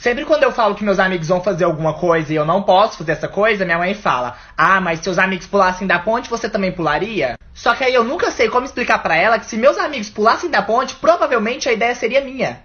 Sempre quando eu falo que meus amigos vão fazer alguma coisa e eu não posso fazer essa coisa, minha mãe fala: Ah, mas se os amigos pulassem da ponte, você também pularia? Só que aí eu nunca sei como explicar para ela que se meus amigos pulassem da ponte, provavelmente a ideia seria minha.